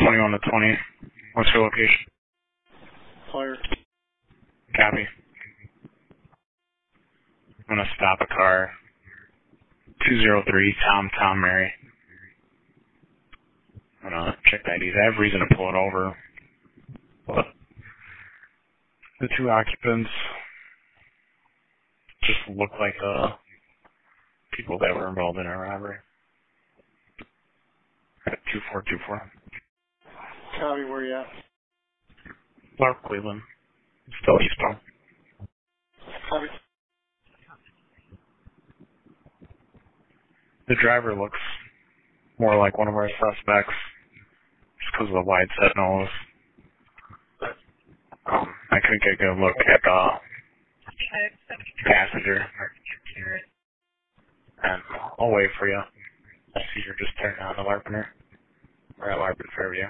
21 to 20. What's your location? Fire. Copy. I'm gonna stop a car. 203 Tom Tom Mary. I'm gonna check the IDs. I have reason to pull it over. But the two occupants just look like the people that were involved in a robbery. 2424. Copy, where you at? Clark Cleveland. Still eastbound. Copy. The driver looks more like one of our suspects just because of the wide set nose. Um, I couldn't get a good look at the passenger. And I'll wait for you. I see you're just turning on the Larpenteur. We're at Larpen Fairview.